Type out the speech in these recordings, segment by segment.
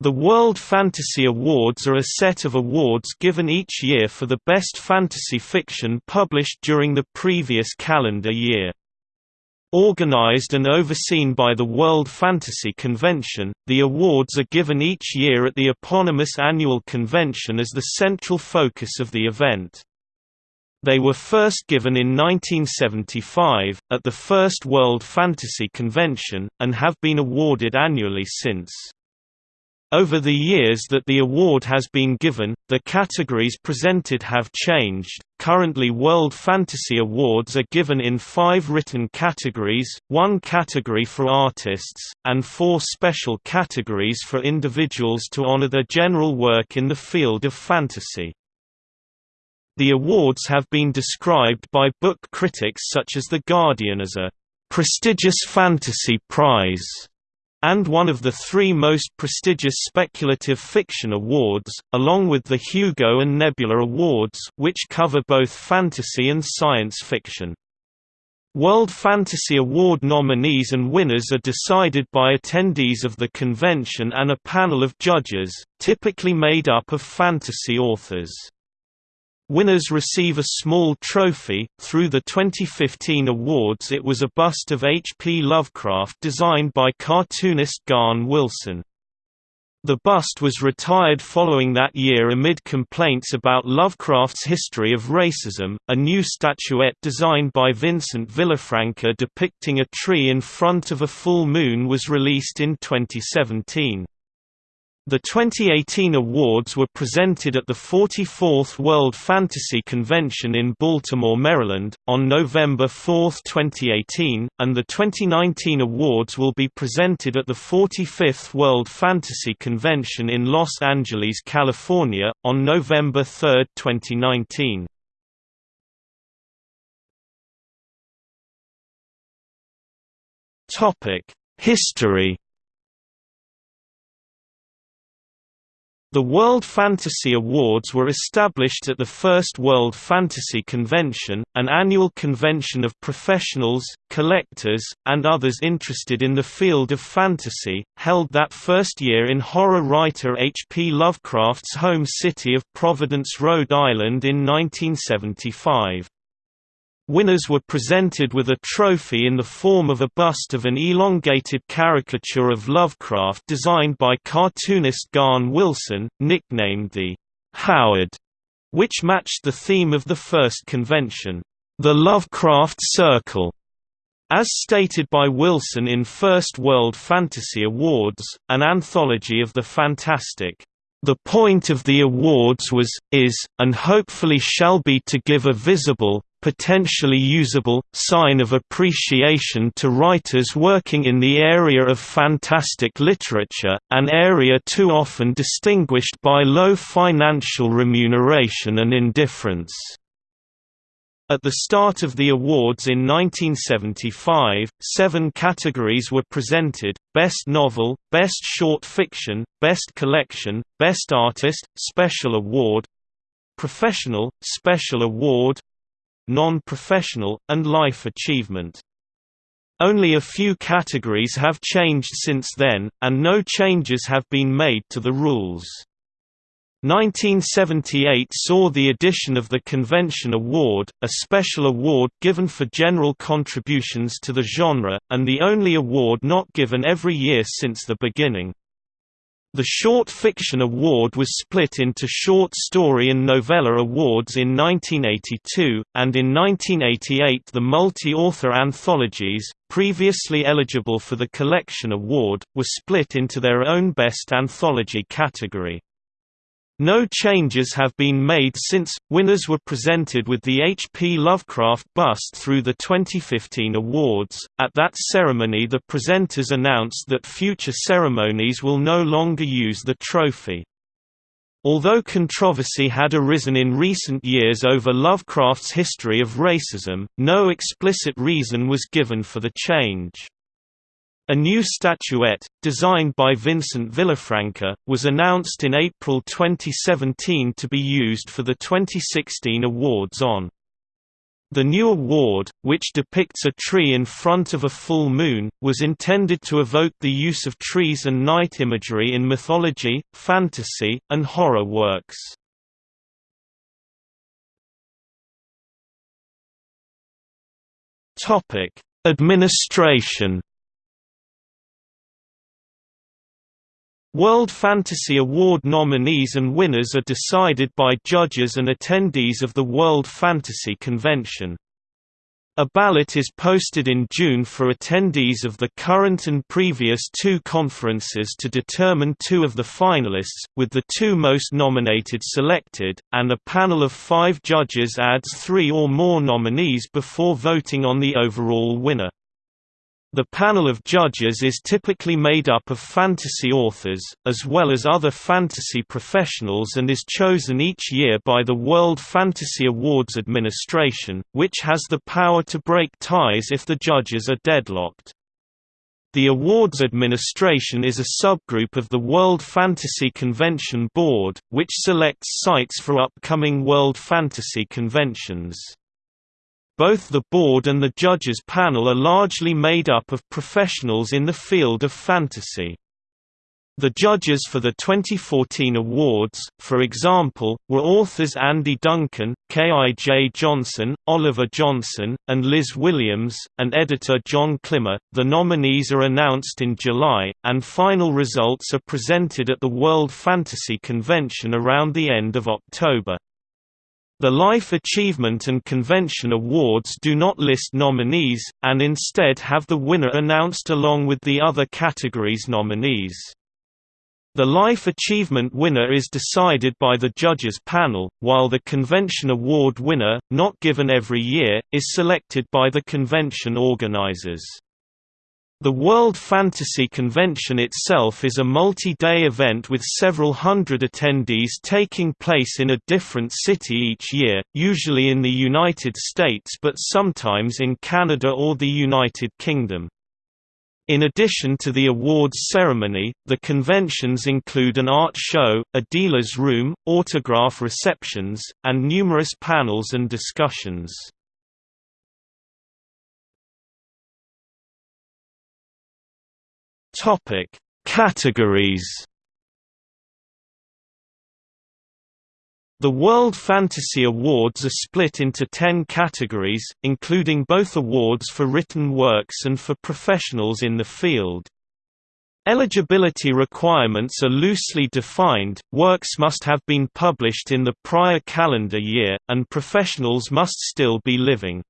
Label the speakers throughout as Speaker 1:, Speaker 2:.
Speaker 1: The World Fantasy Awards are a set of awards given each year for the best fantasy fiction published during the previous calendar year. Organized and overseen by the World Fantasy Convention, the awards are given each year at the eponymous annual convention as the central focus of the event. They were first given in 1975, at the first World Fantasy Convention, and have been awarded annually since. Over the years that the award has been given, the categories presented have changed. Currently, World Fantasy Awards are given in five written categories, one category for artists, and four special categories for individuals to honor their general work in the field of fantasy. The awards have been described by book critics such as The Guardian as a prestigious fantasy prize and one of the three most prestigious speculative fiction awards, along with the Hugo and Nebula Awards which cover both fantasy and science fiction. World Fantasy Award nominees and winners are decided by attendees of the convention and a panel of judges, typically made up of fantasy authors. Winners receive a small trophy. Through the 2015 awards, it was a bust of H. P. Lovecraft designed by cartoonist Gahan Wilson. The bust was retired following that year amid complaints about Lovecraft's history of racism. A new statuette designed by Vincent Villafranca depicting a tree in front of a full moon was released in 2017. The 2018 awards were presented at the 44th World Fantasy Convention in Baltimore, Maryland, on November 4, 2018, and the 2019 awards will be presented at the 45th World Fantasy Convention in Los Angeles, California, on November 3, 2019. History The World Fantasy Awards were established at the First World Fantasy Convention, an annual convention of professionals, collectors, and others interested in the field of fantasy, held that first year in horror writer H. P. Lovecraft's home city of Providence, Rhode Island in 1975. Winners were presented with a trophy in the form of a bust of an elongated caricature of Lovecraft designed by cartoonist Gahan Wilson, nicknamed the Howard, which matched the theme of the first convention, the Lovecraft Circle. As stated by Wilson in First World Fantasy Awards, an anthology of the fantastic. The point of the awards was, is, and hopefully shall be to give a visible, potentially usable, sign of appreciation to writers working in the area of fantastic literature, an area too often distinguished by low financial remuneration and indifference. At the start of the awards in 1975, seven categories were presented, Best Novel, Best Short Fiction, Best Collection, Best Artist, Special Award Professional, Special Award non-professional, and life achievement. Only a few categories have changed since then, and no changes have been made to the rules. 1978 saw the addition of the Convention Award, a special award given for general contributions to the genre, and the only award not given every year since the beginning. The Short Fiction Award was split into Short Story and Novella Awards in 1982, and in 1988 the multi-author anthologies, previously eligible for the Collection Award, were split into their own Best Anthology category. No changes have been made since. Winners were presented with the H. P. Lovecraft bust through the 2015 awards. At that ceremony, the presenters announced that future ceremonies will no longer use the trophy. Although controversy had arisen in recent years over Lovecraft's history of racism, no explicit reason was given for the change. A new statuette, designed by Vincent Villafranca, was announced in April 2017 to be used for the 2016 awards on The new award, which depicts a tree in front of a full moon, was intended to evoke the use of trees and night imagery in mythology, fantasy, and horror works. Administration World Fantasy Award nominees and winners are decided by judges and attendees of the World Fantasy Convention. A ballot is posted in June for attendees of the current and previous two conferences to determine two of the finalists, with the two most nominated selected, and a panel of five judges adds three or more nominees before voting on the overall winner. The panel of judges is typically made up of fantasy authors, as well as other fantasy professionals and is chosen each year by the World Fantasy Awards Administration, which has the power to break ties if the judges are deadlocked. The awards administration is a subgroup of the World Fantasy Convention Board, which selects sites for upcoming World Fantasy conventions. Both the board and the judges panel are largely made up of professionals in the field of fantasy. The judges for the 2014 awards, for example, were authors Andy Duncan, K.I.J. Johnson, Oliver Johnson, and Liz Williams, and editor John Klima. The nominees are announced in July, and final results are presented at the World Fantasy Convention around the end of October. The Life Achievement and Convention Awards do not list nominees, and instead have the winner announced along with the other categories' nominees. The Life Achievement winner is decided by the judges panel, while the Convention Award winner, not given every year, is selected by the convention organizers. The World Fantasy Convention itself is a multi-day event with several hundred attendees taking place in a different city each year, usually in the United States but sometimes in Canada or the United Kingdom. In addition to the awards ceremony, the conventions include an art show, a dealer's room, autograph receptions, and numerous panels and discussions. Topic: Categories. The World Fantasy Awards are split into ten categories, including both awards for written works and for professionals in the field. Eligibility requirements are loosely defined, works must have been published in the prior calendar year, and professionals must still be living.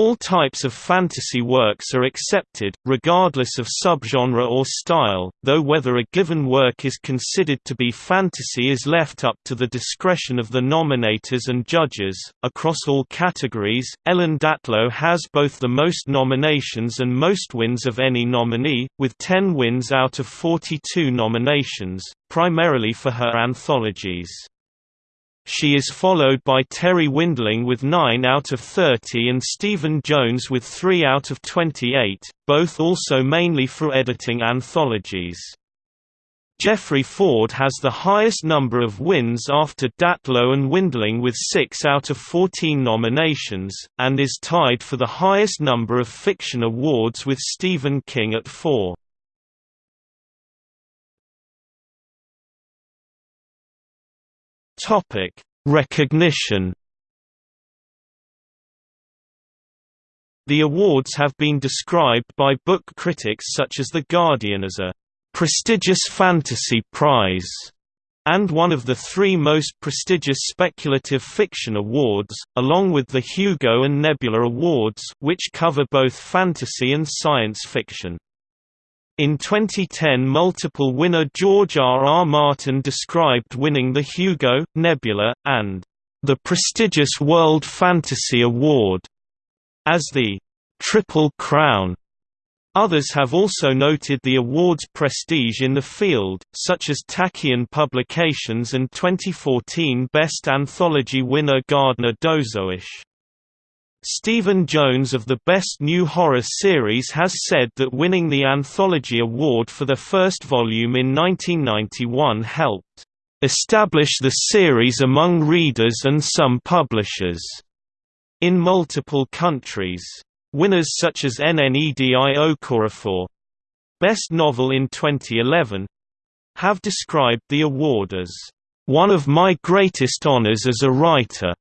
Speaker 1: All types of fantasy works are accepted, regardless of subgenre or style, though whether a given work is considered to be fantasy is left up to the discretion of the nominators and judges. Across all categories, Ellen Datlow has both the most nominations and most wins of any nominee, with 10 wins out of 42 nominations, primarily for her anthologies. She is followed by Terri Windling with 9 out of 30 and Stephen Jones with 3 out of 28, both also mainly for editing anthologies. Jeffrey Ford has the highest number of wins after Datlow and Windling with 6 out of 14 nominations, and is tied for the highest number of fiction awards with Stephen King at 4. Topic: Recognition. The awards have been described by book critics such as The Guardian as a prestigious fantasy prize and one of the three most prestigious speculative fiction awards, along with the Hugo and Nebula Awards which cover both fantasy and science fiction. In 2010 multiple winner George R. R. Martin described winning the Hugo, Nebula, and the prestigious World Fantasy Award as the Triple Crown. Others have also noted the award's prestige in the field, such as Tachyon Publications and 2014 Best Anthology winner Gardner Dozois. Stephen Jones of the Best New Horror Series has said that winning the Anthology Award for the first volume in 1991 helped establish the series among readers and some publishers. in multiple countries. Winners such as Nnedi Okorafor Best Novel in 2011 have described the award as one of my greatest honors as a writer.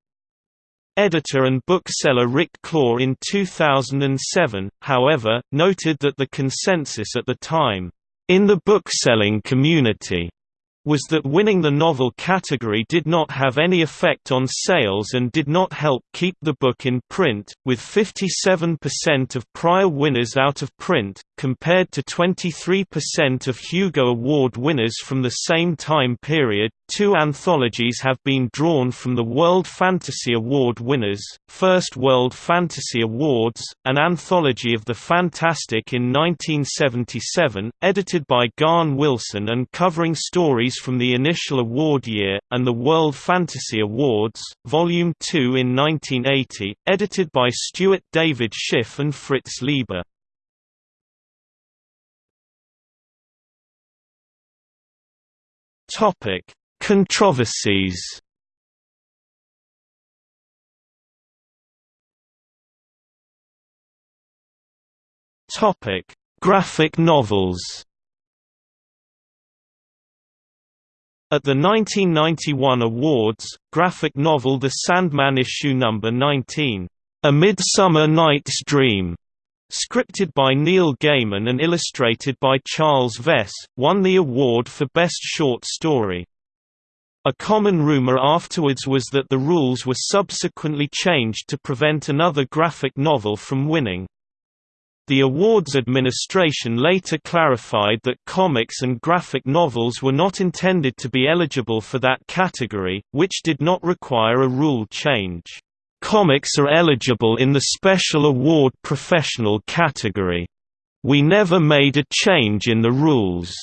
Speaker 1: Editor and bookseller Rick Klaw in 2007, however, noted that the consensus at the time, in the bookselling community, was that winning the novel category did not have any effect on sales and did not help keep the book in print, with 57% of prior winners out of print, compared to 23% of Hugo Award winners from the same time period. Two anthologies have been drawn from the World Fantasy Award winners First World Fantasy Awards, an anthology of the fantastic in 1977, edited by Gahan Wilson and covering stories from the initial award year, and the World Fantasy Awards, Volume 2 in 1980, edited by Stuart David Schiff and Fritz Leiber. Controversies Graphic novels. At the 1991 awards, graphic novel The Sandman issue number 19, A Midsummer Night's Dream, scripted by Neil Gaiman and illustrated by Charles Vess, won the award for Best Short Story. A common rumor afterwards was that the rules were subsequently changed to prevent another graphic novel from winning. The awards administration later clarified that comics and graphic novels were not intended to be eligible for that category, which did not require a rule change. Comics are eligible in the Special Award Professional category. We never made a change in the rules.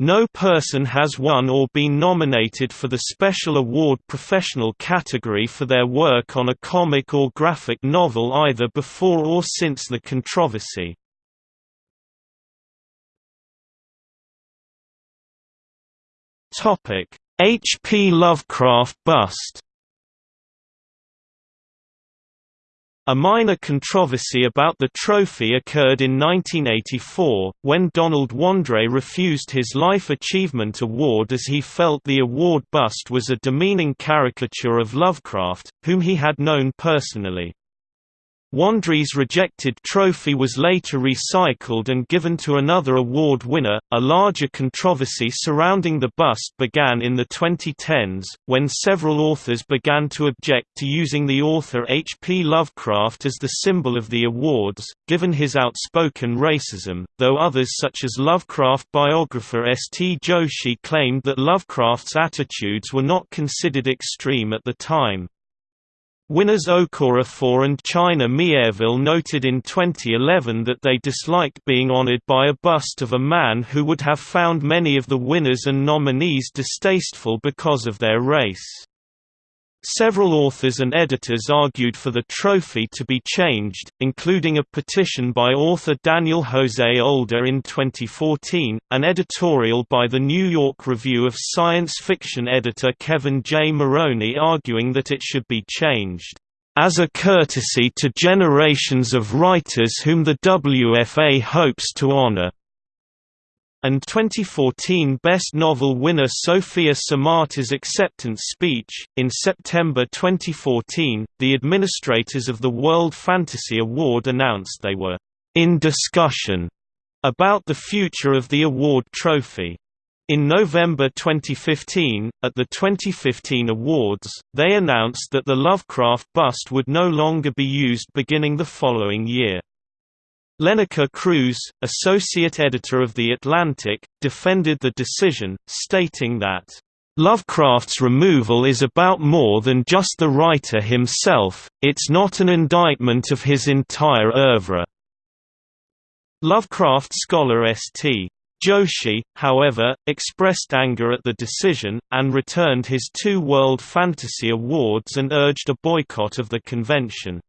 Speaker 1: No person has won or been nominated for the Special Award Professional category for their work on a comic or graphic novel either before or since the controversy. H. P. Lovecraft bust A minor controversy about the trophy occurred in 1984, when Donald Wandrei refused his Life Achievement Award as he felt the award bust was a demeaning caricature of Lovecraft, whom he had known personally. Wandrei's rejected trophy was later recycled and given to another award winner. A larger controversy surrounding the bust began in the 2010s, when several authors began to object to using the author H. P. Lovecraft as the symbol of the awards, given his outspoken racism, though others such as Lovecraft biographer S. T. Joshi claimed that Lovecraft's attitudes were not considered extreme at the time. Winners Okorafor and China Miéville noted in 2011 that they disliked being honored by a bust of a man who would have found many of the winners and nominees distasteful because of their race. Several authors and editors argued for the trophy to be changed, including a petition by author Daniel Jose Older in 2014, an editorial by the New York Review of Science Fiction editor Kevin J. Maroney arguing that it should be changed, "...as a courtesy to generations of writers whom the WFA hopes to honor." And 2014 Best Novel winner Sofia Samatar's acceptance speech. In September 2014, the administrators of the World Fantasy Award announced they were in discussion about the future of the award trophy. In November 2015, at the 2015 awards, they announced that the Lovecraft bust would no longer be used beginning the following year. Lenika Cruz, associate editor of The Atlantic, defended the decision, stating that, "...Lovecraft's removal is about more than just the writer himself, it's not an indictment of his entire oeuvre." Lovecraft scholar S. T. Joshi, however, expressed anger at the decision, and returned his two World Fantasy Awards and urged a boycott of the convention.